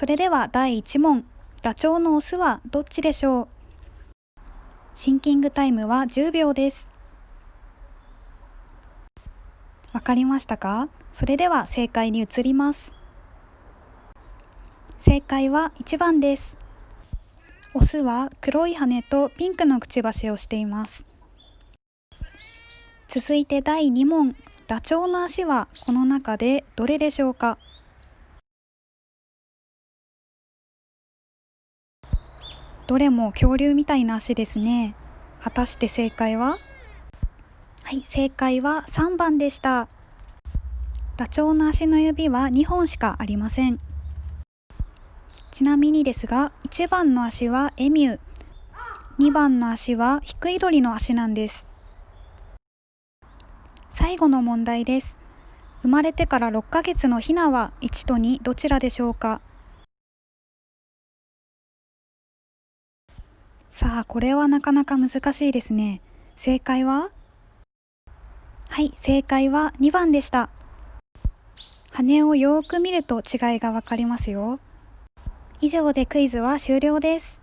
それでは第1問ダチョウのオスはどっちでしょう？シンキングタイムは10秒です。わかりましたか？それでは正解に移ります。正解は1番です。オスは黒い羽とピンクのくちばしをしています。続いて第2問。ダチョウの足はこの中でどれでしょうか？どれも恐竜みたいな足ですね。果たして正解は？はい正解は3番でした。ダチョウの足の指は2本しかありません。ちなみにですが1番の足はエミュー。2番の足はヒクイドリの足なんです。最後の問題です。生まれてから6ヶ月のヒナは1と2どちらでしょうか？さあ、これはなかなか難しいですね。正解は？はい、正解は2番でした。羽をよーく見ると違いがわかりますよ。以上でクイズは終了です。